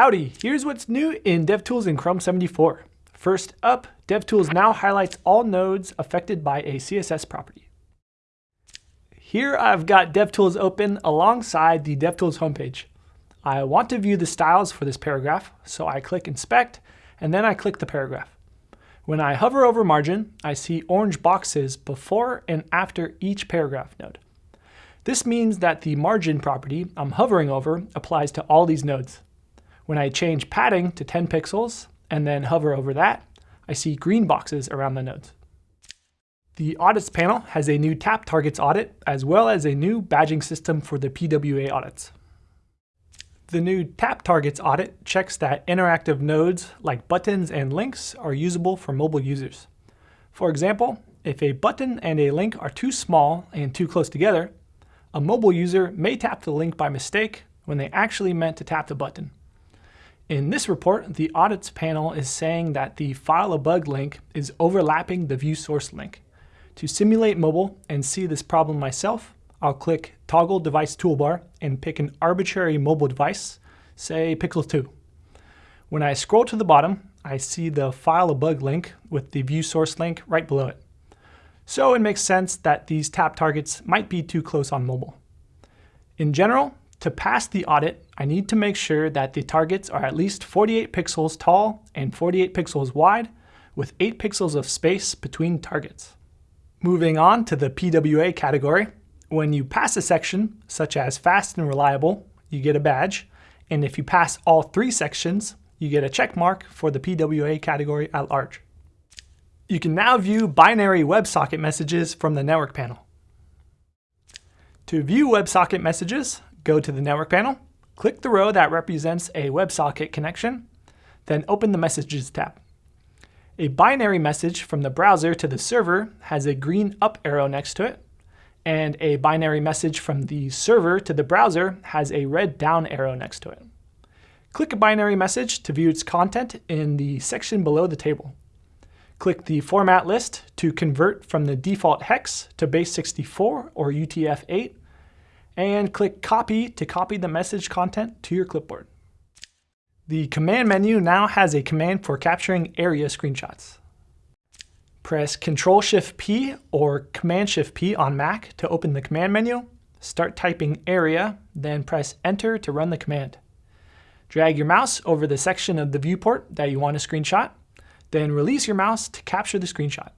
Howdy, here's what's new in DevTools in Chrome 74. First up, DevTools now highlights all nodes affected by a CSS property. Here I've got DevTools open alongside the DevTools homepage. I want to view the styles for this paragraph, so I click Inspect, and then I click the paragraph. When I hover over margin, I see orange boxes before and after each paragraph node. This means that the margin property I'm hovering over applies to all these nodes. When I change padding to 10 pixels and then hover over that, I see green boxes around the nodes. The Audits panel has a new Tap Targets audit, as well as a new badging system for the PWA audits. The new Tap Targets audit checks that interactive nodes like buttons and links are usable for mobile users. For example, if a button and a link are too small and too close together, a mobile user may tap the link by mistake when they actually meant to tap the button. In this report, the audits panel is saying that the file a bug link is overlapping the view source link. To simulate mobile and see this problem myself, I'll click Toggle Device Toolbar and pick an arbitrary mobile device, say Pixel 2. When I scroll to the bottom, I see the file a bug link with the view source link right below it. So it makes sense that these tap targets might be too close on mobile. In general, to pass the audit, I need to make sure that the targets are at least 48 pixels tall and 48 pixels wide, with 8 pixels of space between targets. Moving on to the PWA category, when you pass a section, such as fast and reliable, you get a badge, and if you pass all three sections, you get a check mark for the PWA category at large. You can now view binary WebSocket messages from the network panel. To view WebSocket messages, go to the network panel, click the row that represents a WebSocket connection, then open the Messages tab. A binary message from the browser to the server has a green up arrow next to it, and a binary message from the server to the browser has a red down arrow next to it. Click a binary message to view its content in the section below the table. Click the Format list to convert from the default hex to base 64 or UTF-8, and click Copy to copy the message content to your clipboard. The command menu now has a command for capturing area screenshots. Press Ctrl-Shift-P or Command-Shift-P on Mac to open the command menu. Start typing area, then press Enter to run the command. Drag your mouse over the section of the viewport that you want to screenshot. Then release your mouse to capture the screenshot.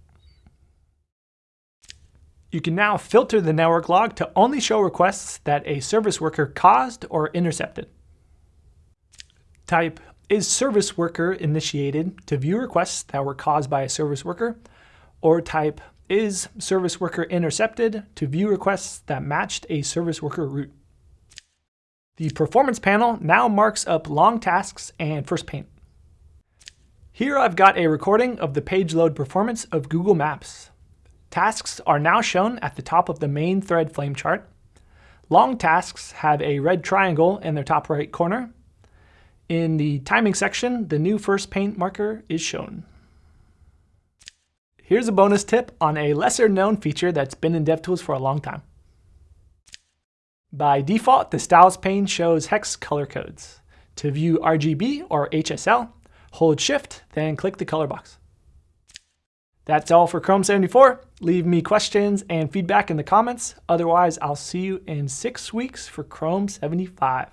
You can now filter the network log to only show requests that a service worker caused or intercepted. Type is service worker initiated to view requests that were caused by a service worker, or type is service worker intercepted to view requests that matched a service worker route. The performance panel now marks up long tasks and first paint. Here I've got a recording of the page load performance of Google Maps. Tasks are now shown at the top of the main thread flame chart. Long tasks have a red triangle in their top right corner. In the timing section, the new first paint marker is shown. Here's a bonus tip on a lesser known feature that's been in DevTools for a long time. By default, the Styles pane shows hex color codes. To view RGB or HSL, hold Shift, then click the color box. That's all for Chrome 74. Leave me questions and feedback in the comments. Otherwise, I'll see you in six weeks for Chrome 75.